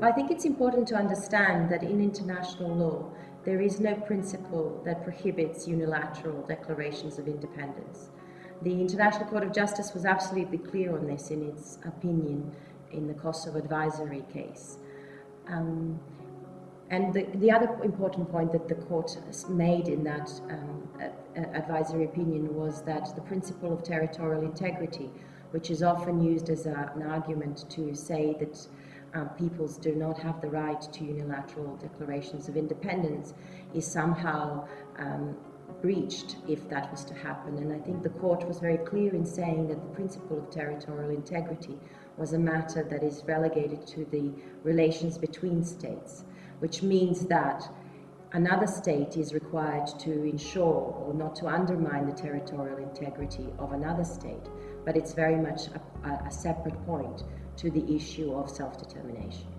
I think it's important to understand that in international law, there is no principle that prohibits unilateral declarations of independence. The International Court of Justice was absolutely clear on this in its opinion in the Kosovo advisory case. Um, and the, the, other important point that the court made in that um, advisory opinion was that the principle of territorial integrity, which is often used as a, an argument to say that um, peoples do not have the right to unilateral declarations of independence, is somehow um, breached if that was to happen. And I think the court was very clear in saying that the principle of territorial integrity was a matter that is relegated to the relations between states, which means that another state is required to ensure or not to undermine the territorial integrity of another state, but it's very much a, a separate point to the issue of self-determination.